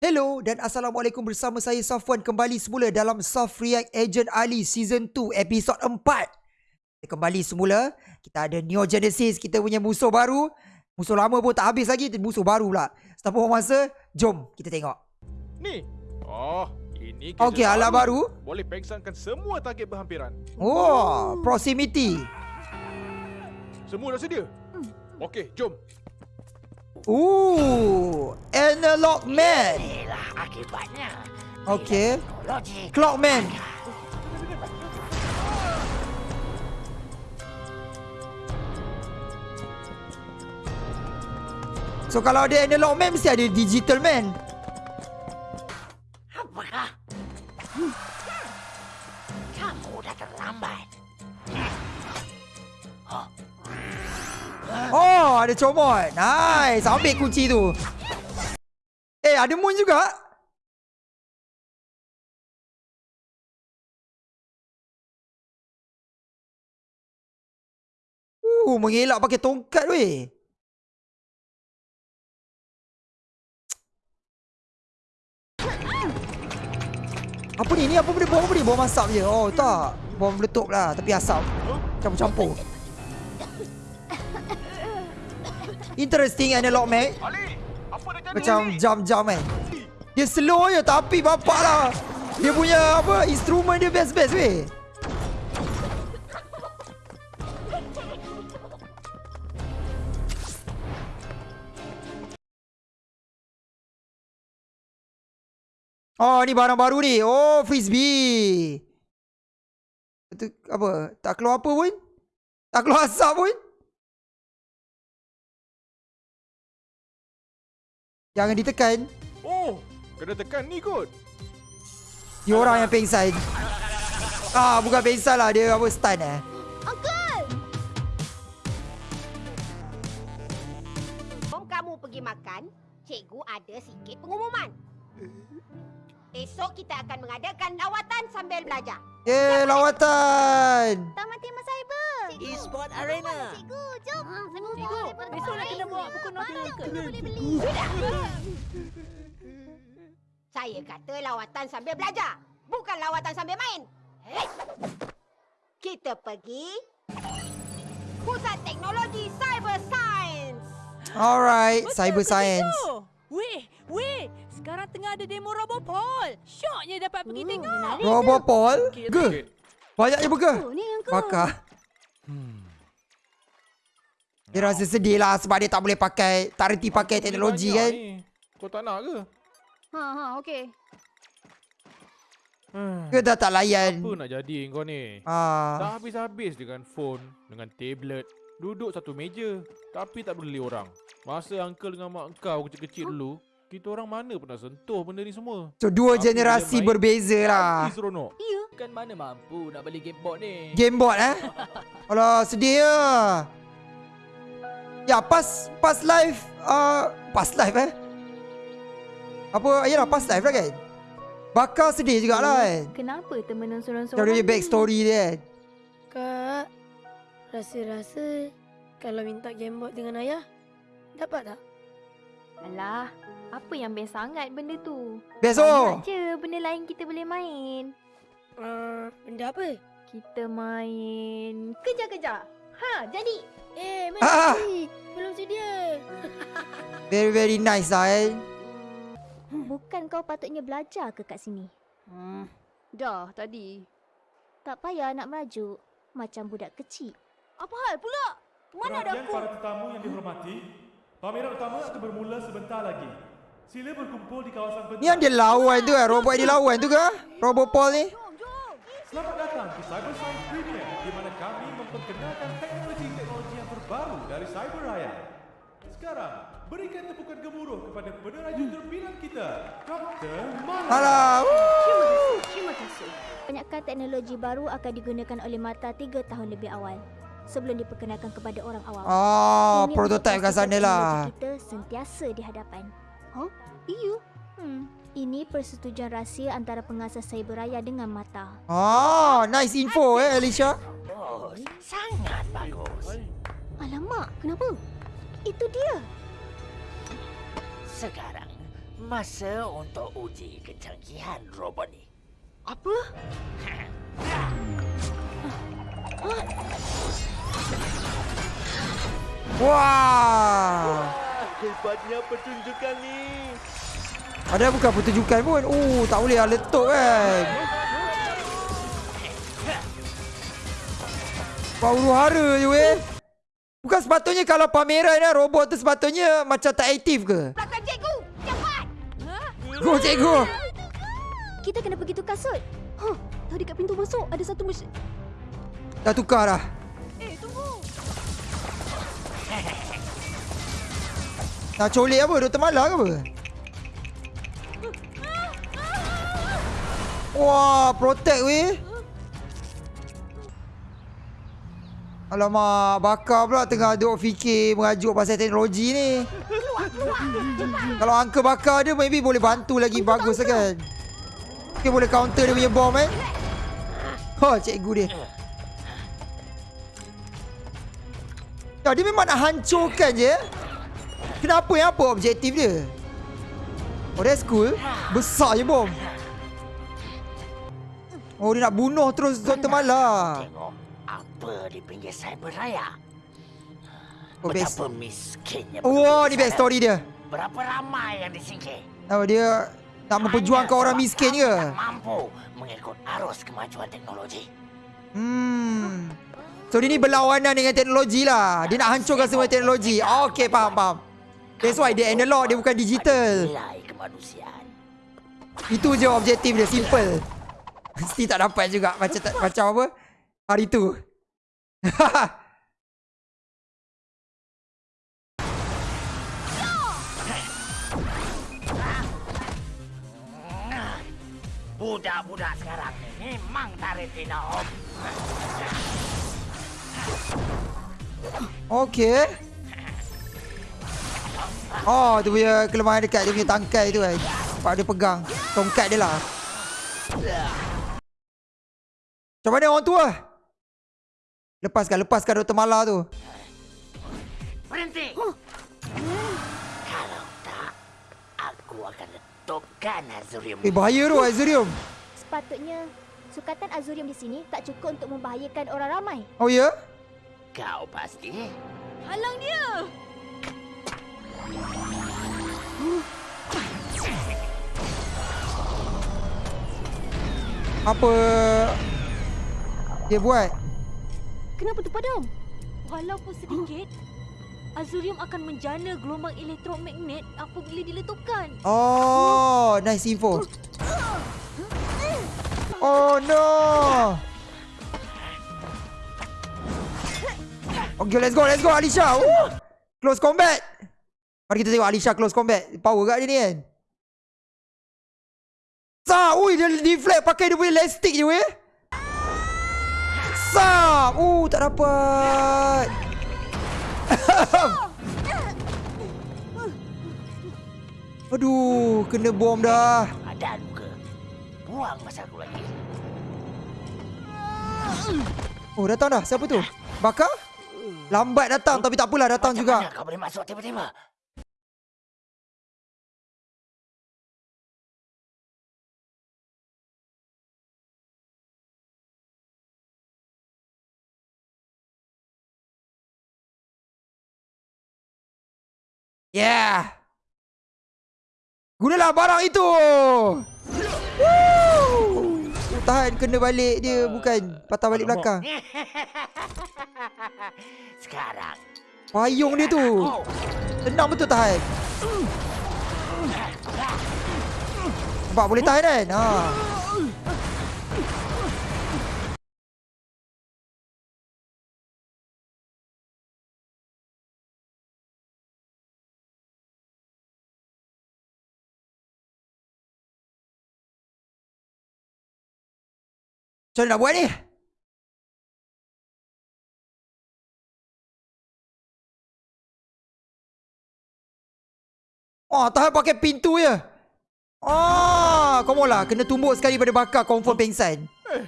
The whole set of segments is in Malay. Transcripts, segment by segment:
Hello dan Assalamualaikum bersama saya Safwan kembali semula dalam Soft React Agent Ali Season 2 episod 4 Kita kembali semula. Kita ada Neo Genesis kita punya musuh baru. Musuh lama pun tak habis lagi musuh baru pula. Setelah buang masa? Jom kita tengok. Ni. Oh, ini Okey alat baru. Boleh pengsankan semua target berhampiran. Oh proximity. Semua dah sedia? Okey, jom. Ooh Analog Man Inilah akibatnya. Okey Teknologi. Clockman So kalau ada analog man mesti ada digital man Apakah? Hmm. Kamu dah terlambat. Ada comot Nice Ambil kunci tu Eh ada moon juga Uh, mengelak pakai tongkat weh. Apa ni? Ni apa benda bom apa ni? Bom asap je. Oh, tak. Bom meletup lah. Tapi asap. Campur-campur. Interesting analog Mac. Macam jam-jam kan. Dia slow je tapi bapak lah. Dia punya apa instrumen dia best-best weh. Oh ni barang baru ni. Oh frisbee. Itu apa? Tak keluar apa pun? Tak keluar asap pun? Jangan ditekan. Oh, kena tekan ni kot. Dia orang yang pengsan. Ah, bukan pengsan lah. Dia apa stun eh. Sebelum kamu pergi makan, cikgu ada sikit pengumuman. Esok kita akan mengadakan lawatan sambil belajar. Eh, lawatan. Taman tema cyber. E-sport arena. Cikgu, jom. Ha, Cikgu, besok nak kena bawa buku nota ke? Boleh beli. Saya kata lawatan sambil belajar. Bukan lawatan sambil main. Hei. Kita pergi Pusat Teknologi Cyber Science. Alright, Betul cyber science. cikgu? Weh, weh. Sekarang tengah ada demo Robopol. Syoknya dapat pergi tengok. Robopol? Ke? Banyaknya burger. Yang kau. Bakar. Dia rasa sedih lah sebab dia tak boleh pakai, tak reti pakai teknologi Banyak kan. ni. Kau tak nak ke? Ha, ha, okey. Ke dah tak layan. Apa nak jadi kau ni? Ah, Tak habis-habis dengan phone, dengan tablet. Duduk satu meja. Tapi tak beli orang. Masa uncle dengan mak kau kecil-kecil dulu, kita orang mana pernah sentuh benda ni semua? so dua Tapi generasi berbeza lah. Habis seronok. Kan mana mampu nak beli gameboard ni Gameboard eh. Alah, sedih ya. Ya, pas pas live uh, pas live eh. Apa? Yalah, pas live lah kan. Bakar sedih jugalah kan. Kenapa temenan Macam seorang-seorang dia back story dia kan. Kak, rasa-rasa kalau minta gameboard dengan ayah, dapat tak? Alah, apa yang best sangat benda tu? Best oh. Banyak je benda lain kita boleh main. Uh, benda apa? Kita main kejar-kejar. Ha, jadi. Eh, mari. Ah. Belum sedia. Very very nice lah kan. Bukan kau patutnya belajar ke kat sini? Hmm. Dah tadi. Tak payah nak merajuk macam budak kecil. Apa hal pula? Mana ada Perhatian aku? para tetamu yang dihormati, pameran utama akan bermula sebentar lagi. Sila berkumpul di kawasan pentas. Ni yang dia lawan tu kan. Robot yang dia lawan tu ke? Robopol ni. Selamat datang ke Cyber Science Premier di mana kami memperkenalkan teknologi-teknologi yang terbaru dari Cyber Raya. Sekarang, berikan tepukan gemuruh kepada peneraju terpilihan kita, Dr. Mana. Alah. woo. Terima kasih. Kebanyakan teknologi baru akan digunakan oleh Mata 3 tahun lebih awal. Sebelum diperkenalkan kepada orang awam. Oh, Ini untuk kat sana lah. Kita sentiasa di hadapan. Huh? Iya. Hmm. Ini persetujuan rahsia antara pengasas Cyberaya dengan Mata. Oh, nice info eh Alicia. Oh, sangat bagus. Alamak, kenapa? Itu dia. Sekarang, Masa untuk uji kecanggihan robot ni. Apa? Wah. Hebatnya pertunjukan ni. Ada bukan pertunjukan pun. Oh, tak boleh lah letup kan. Wah, huru hara je weh. Bukan sepatutnya kalau pameran ni robot tu sepatutnya macam tak aktif ke? Belakang cikgu! Cepat! Go cikgu. Kita kena pergi tukar suit. Huh, tadi kat pintu masuk ada satu mesin. Dah tukar dah. Eh, tunggu. Nak colik apa? Doktor Mala ke apa? Wah, protect weh. Alamak, bakar pula tengah duk fikir merajuk pasal teknologi ni. Kalau angka bakar dia maybe boleh bantu lagi bagus lah kan. Mungkin boleh counter dia punya bom eh. Oh, cikgu dia. Ya, dia memang nak hancurkan je. Eh. Kenapa yang apa objektif dia? Oh, that's cool. Besar je bom. Oh, dia nak bunuh terus Dr. Mala. Tengok apa di pinggir cyber raya. Oh, best. Betapa miskinnya. Oh, penduduk ni best story dia. Berapa ramai yang disingkir. Oh, dia nak memperjuangkan orang miskin ke? mampu mengikut arus kemajuan teknologi. Hmm. So, dia ni berlawanan dengan teknologi lah. Dia nak hancurkan semua teknologi. Okay, faham, faham. That's why dia analog, dia bukan digital. Itu je objektif dia, simple. Mesti tak dapat juga macam tak, macam apa? Hari tu. Budak-budak sekarang ni memang tarik tina om. Okay. Oh, tu punya kelemahan dekat dia punya tangkai tu kan. Sebab dia pegang tongkat dia lah. Macam mana orang tua? Lepaskan, lepaskan Dr. Mala tu. Berhenti. Kalau tak, aku akan letupkan Azurium. Eh, bahaya tu Azurium. Sepatutnya, sukatan Azurium di sini tak cukup untuk membahayakan orang ramai. Oh, ya? Kau pasti Halang dia. Apa dia buat? Kenapa tu padam? Walaupun sedikit, Azurium akan menjana gelombang elektromagnet apabila diletupkan. Oh, nice info. Oh no. Okay, let's go, let's go Alisha. Woo! Close combat. Mari kita tengok Alisha close combat. Power kat dia ni kan. Sa, ui dia deflect pakai dia punya elastic je weh. Sa, uh tak dapat. Aduh, kena bom dah. ada luka. Buang masa aku lagi. Oh, datang dah. Siapa tu? Bakar? Lambat datang tapi tak apalah datang Macam juga. mana kau boleh masuk tiba-tiba? Yeah. Gunalah barang itu. Woo! Tahan kena balik dia bukan patah balik belakang. Sekarang Payung dia tu. Tenang betul tahan. Nampak boleh tahan kan? Ha. So dah buat ni. Oh, tahan pakai pintu je. Oh, kau mula Kena tumbuk sekali pada bakar. Confirm pengsan. Eh,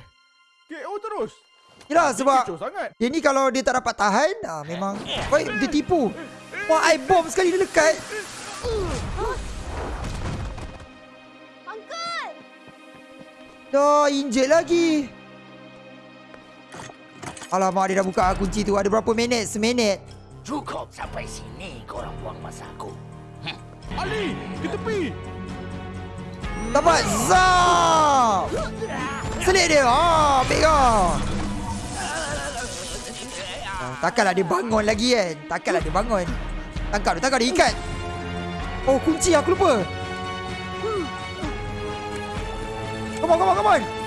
KO terus. Yalah sebab... Dia ni kalau dia tak dapat tahan, ah, memang... Oh, dia tipu. Wah, oh, bom bomb sekali dia lekat. Dah, injek lagi. Alamak dia dah buka kunci tu. Ada berapa minit? Seminit. Cukup sampai sini korang buang masa aku. Ali, ke tepi. Dapat. Zap Selit dia. Ah, Ambil kau. Ah, Takkanlah dia bangun lagi kan Takkanlah dia bangun. Tangkap dia Tangkap dia. Ikat. Oh kunci. Aku lupa. Come on come on come on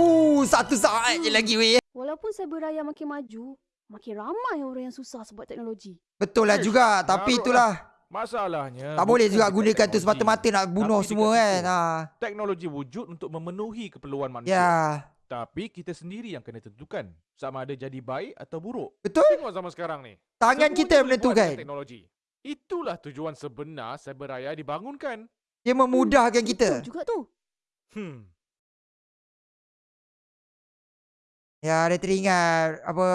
Uh, satu saat je lagi weh. Walaupun cyber raya makin maju, makin ramai orang yang susah sebab teknologi. Betul lah juga Tapi Maruk itulah Masalahnya Tak boleh juga gunakan tu semata-mata Nak bunuh tapi semua kan ha. Teknologi wujud untuk memenuhi keperluan manusia. Ya Tapi kita sendiri yang kena tentukan sama ada jadi baik atau buruk. Betul Tengok zaman sekarang ni. Tangan Semuanya kita yang menentukan Teknologi. Itulah tujuan sebenar cyberraya dibangunkan. Dia memudahkan kita Betul juga tu. Hmm. Ya, dia teringat apa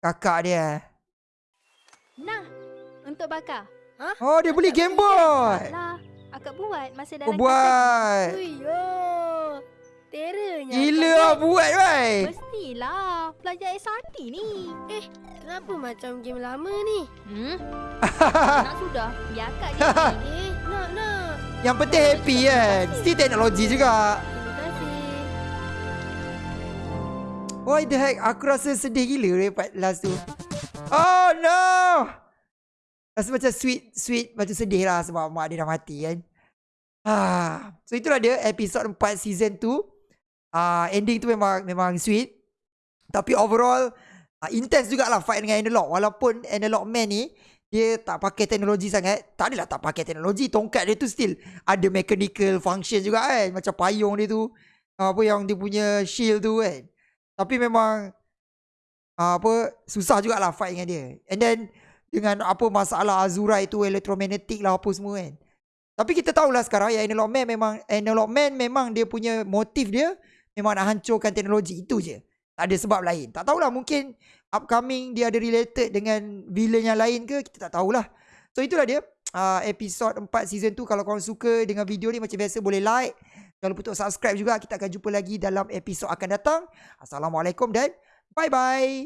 kakak dia. Nah, untuk bakar. Oh, dia beli Game Boy. Lah, akak buat masa Oh, dalam buat. Uyo. Teranya. Gila lah buat, bai. Mestilah. Pelajar SRT ni. Eh, kenapa macam game lama ni? Hmm? nak sudah. Biar akak je. eh, nak, nak. Yang penting happy kan. Still teknologi juga. Why the heck? Aku rasa sedih gila part last tu. Oh no! Rasa macam sweet, sweet. Macam sedih lah sebab mak dia dah mati kan. Ah, so itulah dia episod 4 season 2. Ah, ending tu memang memang sweet. Tapi overall ah, intense jugalah fight dengan Analog. Walaupun Analog Man ni dia tak pakai teknologi sangat. Tak adalah tak pakai teknologi. Tongkat dia tu still ada mechanical function juga kan. Macam payung dia tu. Apa yang dia punya shield tu kan. Tapi memang ah, apa susah jugalah fight dengan dia. And then dengan apa masalah Azura itu elektromagnetik lah apa semua kan. Tapi kita tahulah sekarang yang Analog Man memang Analog Man memang dia punya motif dia memang nak hancurkan teknologi itu je. Tak ada sebab lain. Tak tahulah mungkin upcoming dia ada related dengan villain yang lain ke kita tak tahulah. So itulah dia uh, episod 4 season 2 kalau korang suka dengan video ni macam biasa boleh like. Jangan lupa untuk subscribe juga. Kita akan jumpa lagi dalam episod akan datang. Assalamualaikum dan bye bye.